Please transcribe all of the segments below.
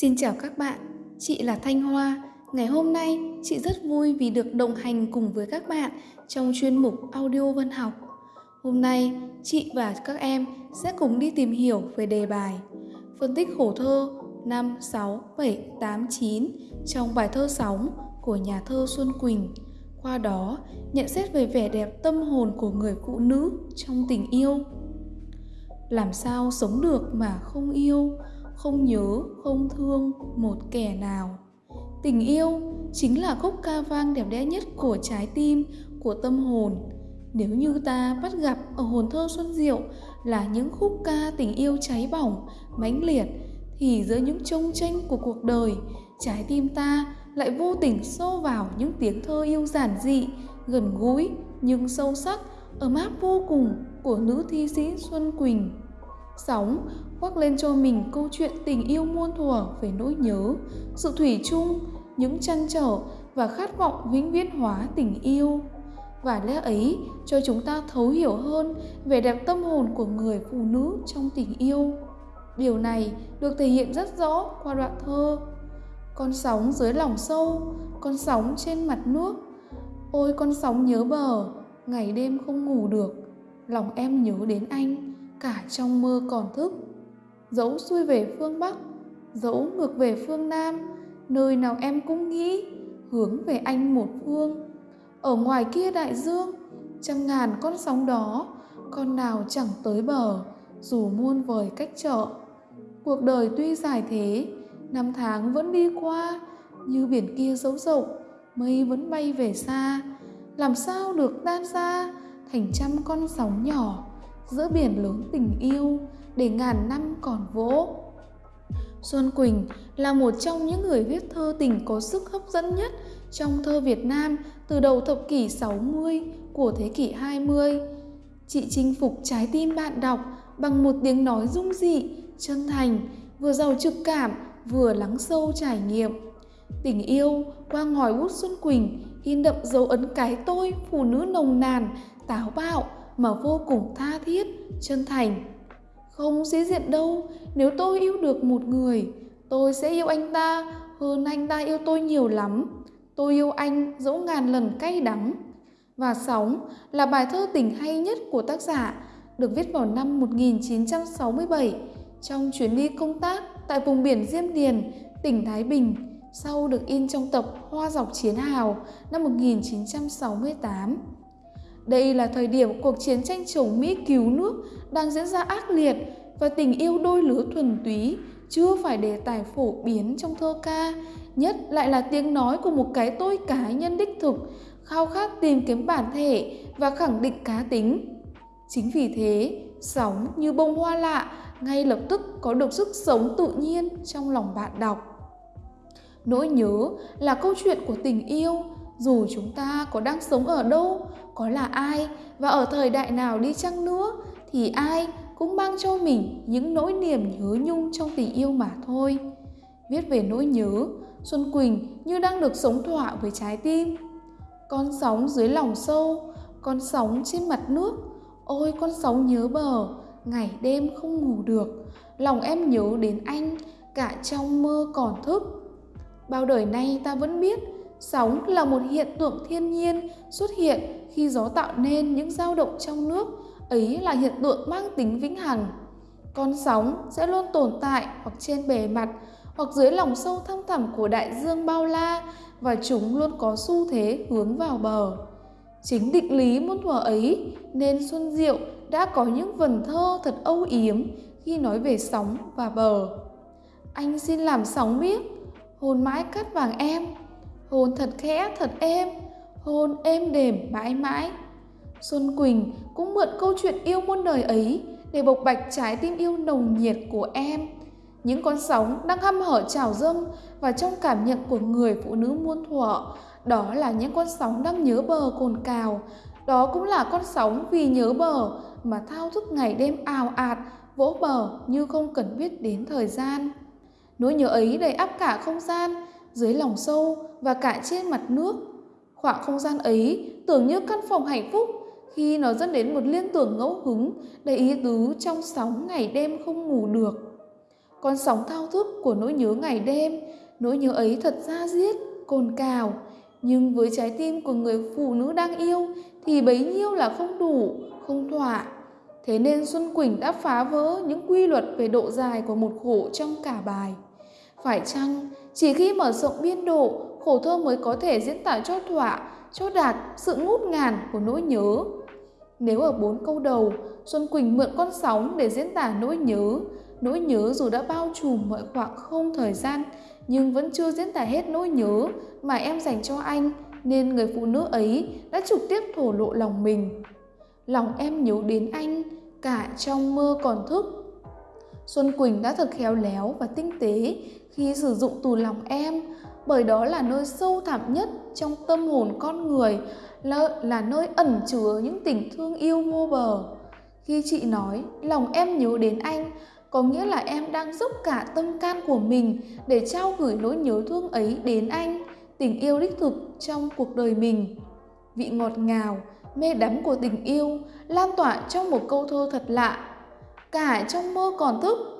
Xin chào các bạn, chị là Thanh Hoa. Ngày hôm nay, chị rất vui vì được đồng hành cùng với các bạn trong chuyên mục Audio Văn học. Hôm nay, chị và các em sẽ cùng đi tìm hiểu về đề bài Phân tích khổ thơ 5, 6, 7, 8, 9 trong bài thơ Sóng của nhà thơ Xuân Quỳnh. Qua đó, nhận xét về vẻ đẹp tâm hồn của người phụ nữ trong tình yêu. Làm sao sống được mà không yêu? Không nhớ, không thương một kẻ nào. Tình yêu chính là khúc ca vang đẹp đẽ nhất của trái tim, của tâm hồn. Nếu như ta bắt gặp ở hồn thơ xuân diệu là những khúc ca tình yêu cháy bỏng, mãnh liệt, thì giữa những trông tranh của cuộc đời, trái tim ta lại vô tình xô vào những tiếng thơ yêu giản dị, gần gũi nhưng sâu sắc, ấm áp vô cùng của nữ thi sĩ xuân quỳnh sóng, khoác lên cho mình câu chuyện tình yêu muôn thuở về nỗi nhớ, sự thủy chung, những chăn trở và khát vọng vĩnh viễn hóa tình yêu. Và lẽ ấy, cho chúng ta thấu hiểu hơn về đẹp tâm hồn của người phụ nữ trong tình yêu. Điều này được thể hiện rất rõ qua đoạn thơ. Con sóng dưới lòng sâu, con sóng trên mặt nước. Ôi con sóng nhớ bờ, ngày đêm không ngủ được, lòng em nhớ đến anh cả trong mơ còn thức. Dẫu xuôi về phương bắc, dẫu ngược về phương nam, nơi nào em cũng nghĩ hướng về anh một phương. Ở ngoài kia đại dương, trăm ngàn con sóng đó, con nào chẳng tới bờ, dù muôn vời cách trở cuộc đời tuy dài thế, năm tháng vẫn đi qua, như biển kia dấu rộng, mây vẫn bay về xa. Làm sao được tan ra thành trăm con sóng nhỏ? Giữa biển lớn tình yêu để ngàn năm còn vỗ. Xuân Quỳnh là một trong những người viết thơ tình có sức hấp dẫn nhất trong thơ Việt Nam từ đầu thập kỷ 60 của thế kỷ 20. Chị chinh phục trái tim bạn đọc bằng một tiếng nói dung dị, chân thành, vừa giàu trực cảm, vừa lắng sâu trải nghiệm. Tình yêu qua ngòi bút Xuân Quỳnh in đậm dấu ấn cái tôi phụ nữ nồng nàn, táo bạo, mà vô cùng tha thiết, chân thành. Không sĩ diện đâu, nếu tôi yêu được một người, tôi sẽ yêu anh ta hơn anh ta yêu tôi nhiều lắm. Tôi yêu anh dẫu ngàn lần cay đắng. Và Sóng là bài thơ tình hay nhất của tác giả, được viết vào năm 1967 trong chuyến đi công tác tại vùng biển Diêm Điền, tỉnh Thái Bình, sau được in trong tập Hoa dọc chiến hào năm 1968. Đây là thời điểm cuộc chiến tranh chống Mỹ cứu nước đang diễn ra ác liệt và tình yêu đôi lứa thuần túy chưa phải đề tài phổ biến trong thơ ca, nhất lại là tiếng nói của một cái tôi cá nhân đích thực, khao khát tìm kiếm bản thể và khẳng định cá tính. Chính vì thế, sóng như bông hoa lạ ngay lập tức có được sức sống tự nhiên trong lòng bạn đọc. Nỗi nhớ là câu chuyện của tình yêu, dù chúng ta có đang sống ở đâu, có là ai và ở thời đại nào đi chăng nữa, thì ai cũng mang cho mình những nỗi niềm nhớ nhung trong tình yêu mà thôi. Viết về nỗi nhớ, xuân quỳnh như đang được sống thỏa với trái tim. Con sóng dưới lòng sâu, con sóng trên mặt nước. Ôi, con sóng nhớ bờ, ngày đêm không ngủ được. Lòng em nhớ đến anh, cả trong mơ còn thức. Bao đời nay ta vẫn biết Sóng là một hiện tượng thiên nhiên xuất hiện khi gió tạo nên những dao động trong nước, ấy là hiện tượng mang tính vĩnh hằng. Con sóng sẽ luôn tồn tại hoặc trên bề mặt hoặc dưới lòng sâu thăm thẳm của đại dương bao la và chúng luôn có xu thế hướng vào bờ. Chính định lý muôn thuở ấy nên Xuân Diệu đã có những vần thơ thật âu yếm khi nói về sóng và bờ. Anh xin làm sóng biết, hồn mãi cát vàng em, hôn thật khẽ, thật êm. Hôn êm đềm, mãi mãi. Xuân quỳnh cũng mượn câu chuyện yêu muôn đời ấy để bộc bạch trái tim yêu nồng nhiệt của em. Những con sóng đang hăm hở trào dâng và trong cảm nhận của người phụ nữ muôn thuở, đó là những con sóng đang nhớ bờ cồn cào. Đó cũng là con sóng vì nhớ bờ mà thao thức ngày đêm ào ạt, vỗ bờ như không cần biết đến thời gian. Nỗi nhớ ấy đầy áp cả không gian dưới lòng sâu và cả trên mặt nước. Khoảng không gian ấy tưởng như căn phòng hạnh phúc khi nó dẫn đến một liên tưởng ngẫu hứng đầy ý tứ trong sóng ngày đêm không ngủ được. Con sóng thao thức của nỗi nhớ ngày đêm, nỗi nhớ ấy thật ra diết, cồn cào. Nhưng với trái tim của người phụ nữ đang yêu thì bấy nhiêu là không đủ, không thỏa. Thế nên Xuân Quỳnh đã phá vỡ những quy luật về độ dài của một khổ trong cả bài. Phải chăng chỉ khi mở rộng biên độ, khổ thơ mới có thể diễn tả cho thỏa, cho đạt sự ngút ngàn của nỗi nhớ. Nếu ở bốn câu đầu, Xuân Quỳnh mượn con sóng để diễn tả nỗi nhớ, nỗi nhớ dù đã bao trùm mọi khoảng không thời gian, nhưng vẫn chưa diễn tả hết nỗi nhớ mà em dành cho anh, nên người phụ nữ ấy đã trực tiếp thổ lộ lòng mình. Lòng em nhớ đến anh, cả trong mơ còn thức. Xuân Quỳnh đã thật khéo léo và tinh tế khi sử dụng từ lòng em, bởi đó là nơi sâu thẳm nhất trong tâm hồn con người, là, là nơi ẩn chứa những tình thương yêu vô bờ. Khi chị nói lòng em nhớ đến anh, có nghĩa là em đang dốc cả tâm can của mình để trao gửi nỗi nhớ thương ấy đến anh, tình yêu đích thực trong cuộc đời mình. Vị ngọt ngào, mê đắm của tình yêu lan tỏa trong một câu thơ thật lạ. Cả trong mơ còn thức,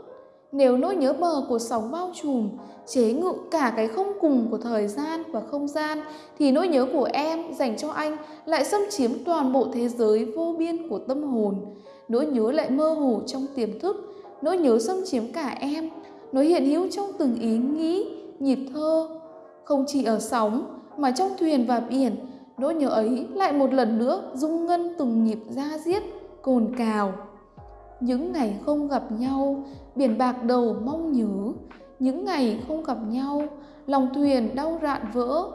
nếu nỗi nhớ bờ của sóng bao trùm, chế ngự cả cái không cùng của thời gian và không gian, thì nỗi nhớ của em dành cho anh lại xâm chiếm toàn bộ thế giới vô biên của tâm hồn. Nỗi nhớ lại mơ hồ trong tiềm thức, nỗi nhớ xâm chiếm cả em, nó hiện hữu trong từng ý nghĩ, nhịp thơ. Không chỉ ở sóng, mà trong thuyền và biển, nỗi nhớ ấy lại một lần nữa rung ngân từng nhịp ra diết, cồn cào. Những ngày không gặp nhau, biển bạc đầu mong nhớ, những ngày không gặp nhau, lòng thuyền đau rạn vỡ.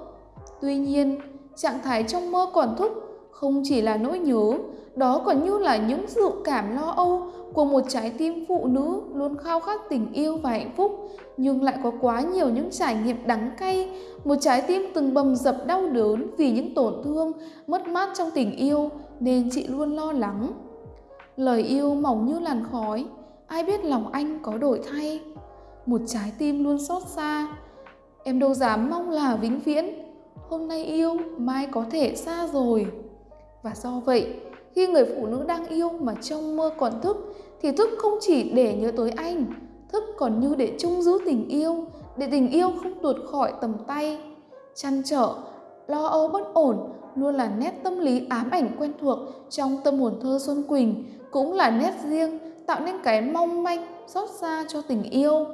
Tuy nhiên, trạng thái trong mơ còn thúc không chỉ là nỗi nhớ, đó còn như là những dự cảm lo âu của một trái tim phụ nữ luôn khao khát tình yêu và hạnh phúc, nhưng lại có quá nhiều những trải nghiệm đắng cay, một trái tim từng bầm dập đau đớn vì những tổn thương, mất mát trong tình yêu nên chị luôn lo lắng. Lời yêu mỏng như làn khói, ai biết lòng anh có đổi thay. Một trái tim luôn xót xa, em đâu dám mong là vĩnh viễn, hôm nay yêu, mai có thể xa rồi. Và do vậy, khi người phụ nữ đang yêu mà trong mơ còn thức thì thức không chỉ để nhớ tới anh, thức còn như để chung giữ tình yêu, để tình yêu không tuột khỏi tầm tay. Chăn trở, lo âu bất ổn luôn là nét tâm lý ám ảnh quen thuộc trong tâm hồn thơ Xuân Quỳnh, cũng là nét riêng tạo nên cái mong manh xót xa cho tình yêu.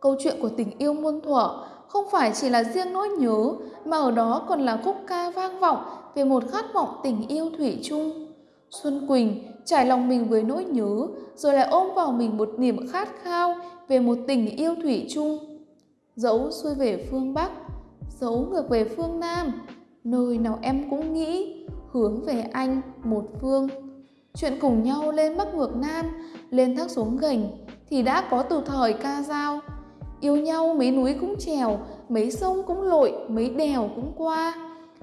Câu chuyện của tình yêu muôn thuở không phải chỉ là riêng nỗi nhớ mà ở đó còn là khúc ca vang vọng về một khát vọng tình yêu thủy chung. Xuân Quỳnh trải lòng mình với nỗi nhớ rồi lại ôm vào mình một niềm khát khao về một tình yêu thủy chung. Dẫu xuôi về phương Bắc, dẫu ngược về phương Nam, nơi nào em cũng nghĩ hướng về anh một phương. Chuyện cùng nhau lên Bắc ngược Nam, lên thác xuống gành thì đã có từ thời ca dao. Yêu nhau mấy núi cũng trèo, mấy sông cũng lội, mấy đèo cũng qua.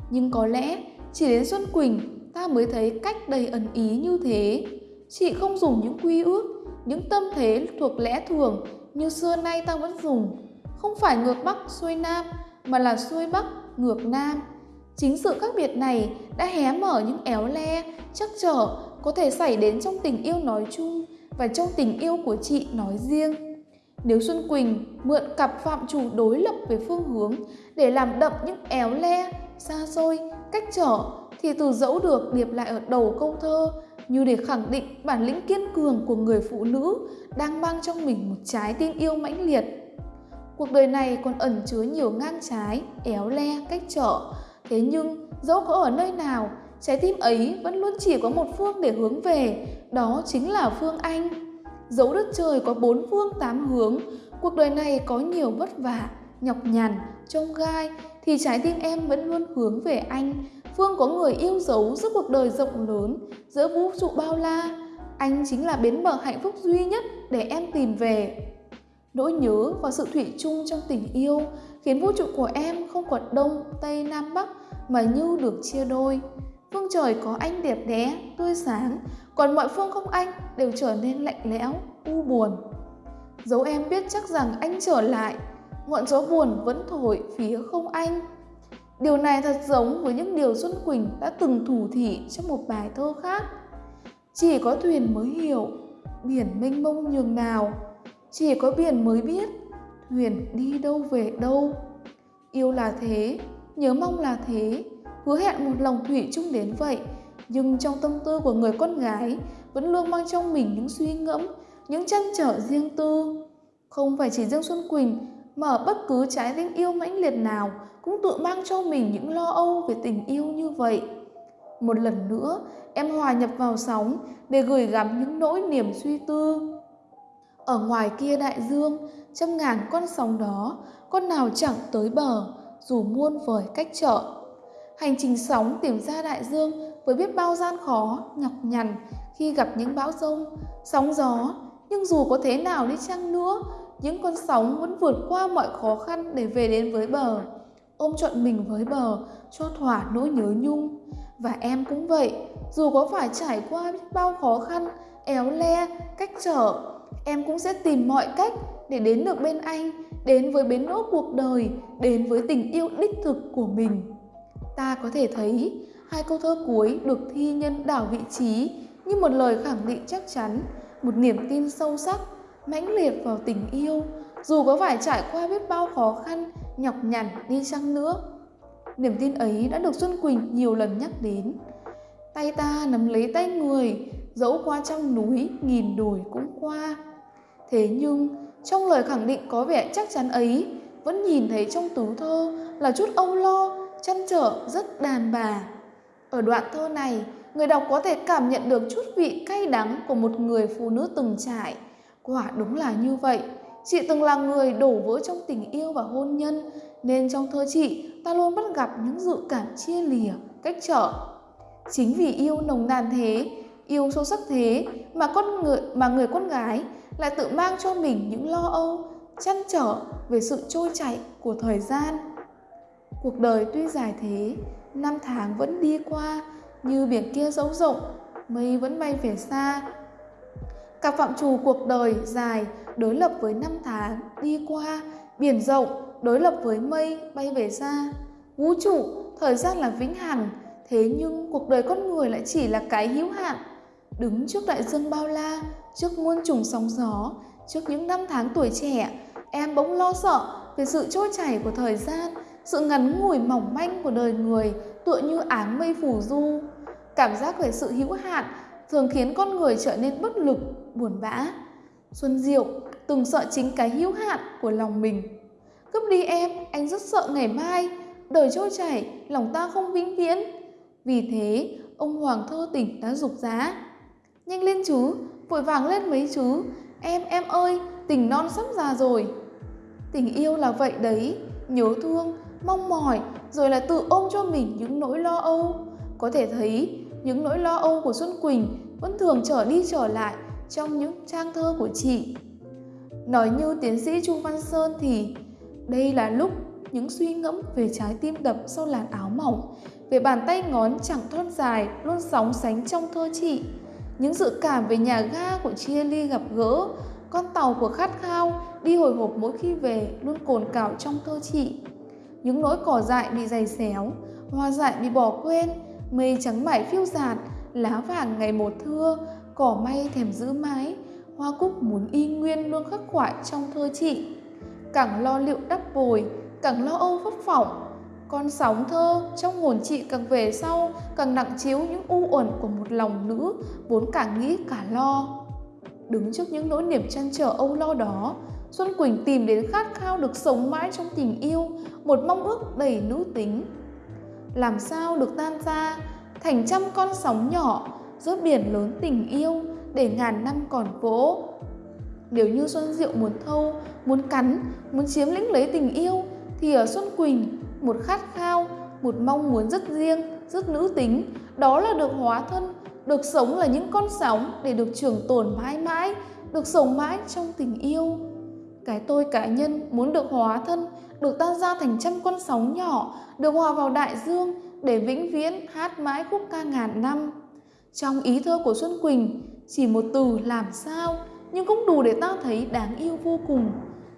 Nhưng có lẽ chỉ đến Xuân Quỳnh ta mới thấy cách đầy ẩn ý như thế. Chị không dùng những quy ước, những tâm thế thuộc lẽ thường như xưa nay ta vẫn dùng. Không phải ngược Bắc xuôi Nam mà là xuôi Bắc ngược Nam. Chính sự khác biệt này đã hé mở những éo le, chắc trở có thể xảy đến trong tình yêu nói chung và trong tình yêu của chị nói riêng. Nếu Xuân Quỳnh mượn cặp phạm chủ đối lập về phương hướng để làm đậm những éo le, xa xôi, cách trở thì từ dẫu được điệp lại ở đầu câu thơ như để khẳng định bản lĩnh kiên cường của người phụ nữ đang mang trong mình một trái tim yêu mãnh liệt. Cuộc đời này còn ẩn chứa nhiều ngang trái, éo le, cách trở. Thế nhưng dẫu có ở nơi nào, trái tim ấy vẫn luôn chỉ có một phương để hướng về, đó chính là phương Anh. Dẫu đất trời có bốn phương tám hướng, cuộc đời này có nhiều vất vả, nhọc nhằn, trông gai, thì trái tim em vẫn luôn hướng về anh. Phương có người yêu dấu giữa cuộc đời rộng lớn, giữa vũ trụ bao la. Anh chính là bến bờ hạnh phúc duy nhất để em tìm về. Nỗi nhớ và sự thủy chung trong tình yêu khiến vũ trụ của em không còn đông, tây, nam, bắc mà như được chia đôi. Phương trời có anh đẹp đẽ, tươi sáng, còn mọi phương không anh đều trở nên lạnh lẽo, u buồn. Dấu em biết chắc rằng anh trở lại, ngọn gió buồn vẫn thổi phía không anh. Điều này thật giống với những điều Xuân Quỳnh đã từng thủ thị trong một bài thơ khác. Chỉ có thuyền mới hiểu, biển mênh mông nhường nào, chỉ có biển mới biết Huyền đi đâu về đâu? Yêu là thế, nhớ mong là thế. Hứa hẹn một lòng thủy chung đến vậy. Nhưng trong tâm tư của người con gái, vẫn luôn mang trong mình những suy ngẫm, những chăn trở riêng tư. Không phải chỉ riêng xuân quỳnh, mà ở bất cứ trái tim yêu mãnh liệt nào cũng tự mang cho mình những lo âu về tình yêu như vậy. Một lần nữa, em hòa nhập vào sóng để gửi gắm những nỗi niềm suy tư. Ở ngoài kia đại dương trăm ngàn con sóng đó, con nào chẳng tới bờ, dù muôn vời cách trở hành trình sóng tìm ra đại dương với biết bao gian khó, nhọc nhằn khi gặp những bão rông, sóng gió. Nhưng dù có thế nào đi chăng nữa, những con sóng vẫn vượt qua mọi khó khăn để về đến với bờ. Ôm trọn mình với bờ, cho thỏa nỗi nhớ nhung. Và em cũng vậy, dù có phải trải qua biết bao khó khăn, éo le, cách trở em cũng sẽ tìm mọi cách để đến được bên anh, đến với bến đỗ cuộc đời, đến với tình yêu đích thực của mình. Ta có thể thấy, hai câu thơ cuối được thi nhân đảo vị trí như một lời khẳng định chắc chắn, một niềm tin sâu sắc, mãnh liệt vào tình yêu, dù có phải trải qua biết bao khó khăn, nhọc nhằn đi chăng nữa. Niềm tin ấy đã được xuân quỳnh nhiều lần nhắc đến. Tay ta nắm lấy tay người, dẫu qua trong núi, nghìn đồi cũng qua. Thế nhưng trong lời khẳng định có vẻ chắc chắn ấy, vẫn nhìn thấy trong tú thơ là chút âu lo, chăn trở rất đàn bà. Ở đoạn thơ này, người đọc có thể cảm nhận được chút vị cay đắng của một người phụ nữ từng trải. Quả đúng là như vậy. Chị từng là người đổ vỡ trong tình yêu và hôn nhân, nên trong thơ chị, ta luôn bắt gặp những dự cảm chia lìa, cách trở. Chính vì yêu nồng nàn thế yêu sâu sắc thế mà con người, mà người con gái lại tự mang cho mình những lo âu, chăn trở về sự trôi chảy của thời gian. Cuộc đời tuy dài thế, năm tháng vẫn đi qua như biển kia dấu rộng, mây vẫn bay về xa. Cả phạm trù cuộc đời dài đối lập với năm tháng đi qua, biển rộng đối lập với mây bay về xa. Vũ trụ, thời gian là vĩnh hằng, thế nhưng cuộc đời con người lại chỉ là cái hữu hạn đứng trước đại dương bao la, trước muôn trùng sóng gió, trước những năm tháng tuổi trẻ. Em bỗng lo sợ về sự trôi chảy của thời gian, sự ngắn ngủi mỏng manh của đời người, tựa như áng mây phủ du. Cảm giác về sự hữu hạn thường khiến con người trở nên bất lực, buồn bã. Xuân diệu từng sợ chính cái hữu hạn của lòng mình. Cướp đi em, anh rất sợ ngày mai, đời trôi chảy, lòng ta không vĩnh viễn. Vì thế, ông hoàng thơ tỉnh đã dục giá nhanh lên chú, vội vàng lên mấy chú. Em em ơi, tình non sắp già rồi. Tình yêu là vậy đấy, nhớ thương, mong mỏi, rồi là tự ôm cho mình những nỗi lo âu. Có thể thấy, những nỗi lo âu của xuân quỳnh vẫn thường trở đi trở lại trong những trang thơ của chị. Nói như tiến sĩ chu văn sơn thì, đây là lúc những suy ngẫm về trái tim đập sau làn áo mỏng, về bàn tay ngón chẳng thon dài, luôn sóng sánh trong thơ chị những dự cảm về nhà ga của chia ly gặp gỡ, con tàu của khát khao đi hồi hộp mỗi khi về luôn cồn cào trong thơ chị. Những nỗi cỏ dại bị dày xéo, hoa dại bị bỏ quên, mây trắng mải phiêu dạt lá vàng ngày một thưa, cỏ may thèm giữ mái, hoa cúc muốn y nguyên luôn khắc khoải trong thơ chị. Càng lo liệu đắp bồi, càng lo âu phấp phỏng con sóng thơ, trong hồn chị càng về sau, càng nặng chiếu những u uẩn của một lòng nữ, vốn cả nghĩ cả lo. Đứng trước những nỗi niềm chăn trở âu lo đó, xuân quỳnh tìm đến khát khao được sống mãi trong tình yêu, một mong ước đầy nữ tính. Làm sao được tan ra thành trăm con sóng nhỏ giữa biển lớn tình yêu để ngàn năm còn vỗ. Nếu như xuân diệu muốn thâu, muốn cắn, muốn chiếm lĩnh lấy tình yêu, thì ở xuân quỳnh một khát khao, một mong muốn rất riêng, rất nữ tính. Đó là được hóa thân, được sống là những con sóng để được trường tồn mãi mãi, được sống mãi trong tình yêu. Cái tôi cá nhân muốn được hóa thân, được tan ra thành trăm con sóng nhỏ, được hòa vào đại dương để vĩnh viễn hát mãi khúc ca ngàn năm. Trong ý thơ của xuân quỳnh, chỉ một từ làm sao, nhưng cũng đủ để ta thấy đáng yêu vô cùng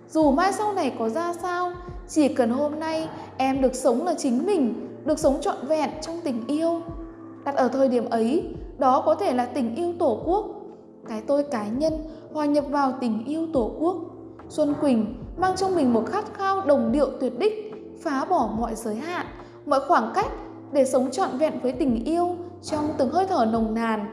dù mai sau này có ra sao chỉ cần hôm nay em được sống là chính mình được sống trọn vẹn trong tình yêu đặt ở thời điểm ấy đó có thể là tình yêu tổ quốc cái tôi cá nhân hòa nhập vào tình yêu tổ quốc. Xuân Quỳnh mang trong mình một khát khao đồng điệu tuyệt đích, phá bỏ mọi giới hạn, mọi khoảng cách để sống trọn vẹn với tình yêu trong từng hơi thở nồng nàn.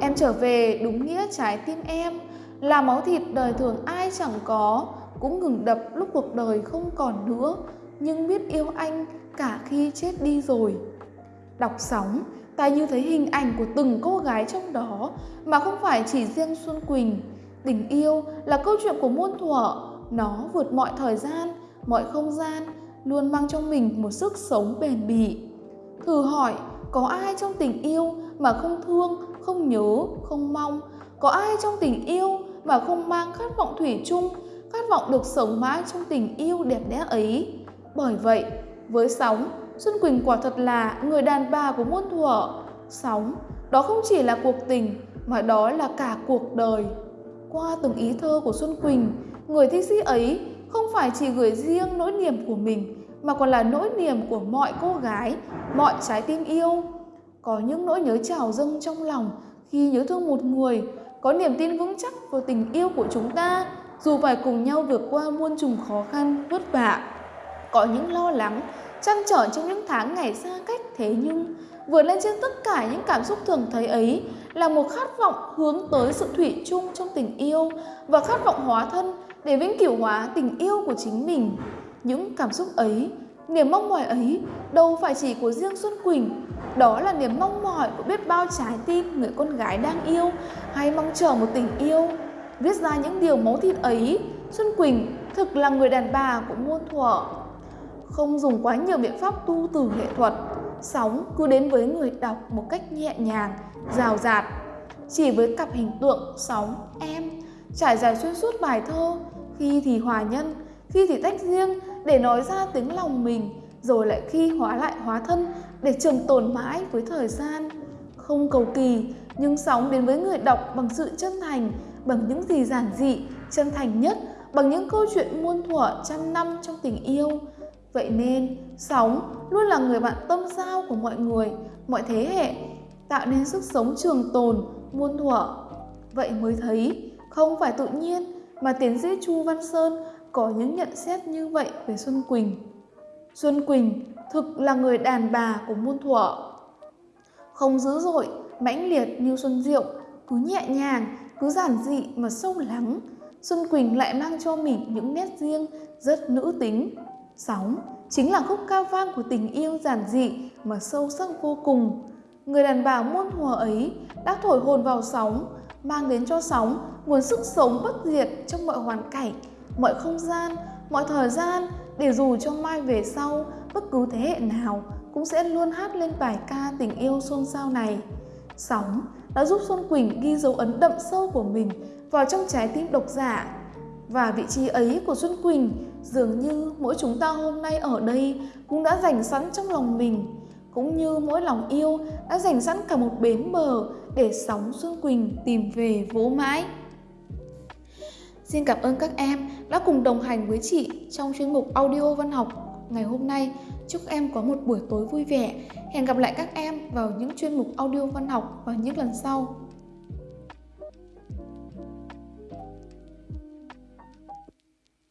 Em trở về đúng nghĩa trái tim em, là máu thịt đời thường ai chẳng có, cũng ngừng đập lúc cuộc đời không còn nữa, nhưng biết yêu anh cả khi chết đi rồi. Đọc sóng, ta như thấy hình ảnh của từng cô gái trong đó mà không phải chỉ riêng Xuân Quỳnh. Tình yêu là câu chuyện của muôn thuở, nó vượt mọi thời gian, mọi không gian, luôn mang trong mình một sức sống bền bỉ. Thử hỏi, có ai trong tình yêu mà không thương, không nhớ, không mong? Có ai trong tình yêu mà không mang khát vọng thủy chung, khát vọng được sống mãi trong tình yêu đẹp đẽ ấy? Bởi vậy, với Sóng, Xuân Quỳnh quả thật là người đàn bà của muôn thuở. Sóng, đó không chỉ là cuộc tình, mà đó là cả cuộc đời. Qua từng ý thơ của Xuân Quỳnh, người thi sĩ ấy không phải chỉ gửi riêng nỗi niềm của mình, mà còn là nỗi niềm của mọi cô gái, mọi trái tim yêu. Có những nỗi nhớ trào dâng trong lòng khi nhớ thương một người, có niềm tin vững chắc vào tình yêu của chúng ta, dù phải cùng nhau vượt qua muôn trùng khó khăn, vất vả. Có những lo lắng, chăn trở trong những tháng ngày xa cách thế nhưng vượt lên trên tất cả những cảm xúc thường thấy ấy là một khát vọng hướng tới sự thủy chung trong tình yêu và khát vọng hóa thân để vĩnh cửu hóa tình yêu của chính mình. Những cảm xúc ấy, niềm mong mỏi ấy đâu phải chỉ của riêng Xuân Quỳnh, đó là niềm mong mỏi của biết bao trái tim người con gái đang yêu hay mong chờ một tình yêu. Viết ra những điều máu thịt ấy, Xuân Quỳnh thực là người đàn bà của muôn thuở. Không dùng quá nhiều biện pháp tu từ nghệ thuật, sóng cứ đến với người đọc một cách nhẹ nhàng, rào rạt. Chỉ với cặp hình tượng sóng, em, trải dài xuyên suốt bài thơ, khi thì hòa nhân, khi thì tách riêng để nói ra tiếng lòng mình, rồi lại khi hóa lại hóa thân để trường tồn mãi với thời gian. Không cầu kỳ, nhưng sóng đến với người đọc bằng sự chân thành, bằng những gì giản dị, chân thành nhất, bằng những câu chuyện muôn thuở trăm năm trong tình yêu. Vậy nên, sóng luôn là người bạn tâm giao của mọi người, mọi thế hệ, tạo nên sức sống trường tồn, muôn thuở. Vậy mới thấy, không phải tự nhiên mà tiến sĩ Chu Văn Sơn có những nhận xét như vậy về Xuân Quỳnh. Xuân Quỳnh thực là người đàn bà của muôn thuở. Không dữ dội, mãnh liệt như Xuân Diệu, cứ nhẹ nhàng, cứ giản dị mà sâu lắng. Xuân Quỳnh lại mang cho mình những nét riêng rất nữ tính. Sóng chính là khúc ca vang của tình yêu giản dị mà sâu sắc vô cùng. Người đàn bà muôn thuở ấy đã thổi hồn vào sóng, mang đến cho sóng nguồn sức sống bất diệt trong mọi hoàn cảnh, mọi không gian, mọi thời gian để dù cho mai về sau bất cứ thế hệ nào cũng sẽ luôn hát lên bài ca tình yêu xôn xao này. Sóng đã giúp Xuân Quỳnh ghi dấu ấn đậm sâu của mình vào trong trái tim độc giả. Và vị trí ấy của Xuân Quỳnh dường như mỗi chúng ta hôm nay ở đây cũng đã dành sẵn trong lòng mình, cũng như mỗi lòng yêu đã dành sẵn cả một bến bờ để sóng Xuân Quỳnh tìm về vỗ mãi. Xin cảm ơn các em đã cùng đồng hành với chị trong chuyên mục audio văn học ngày hôm nay. Chúc em có một buổi tối vui vẻ. Hẹn gặp lại các em vào những chuyên mục audio văn học vào những lần sau.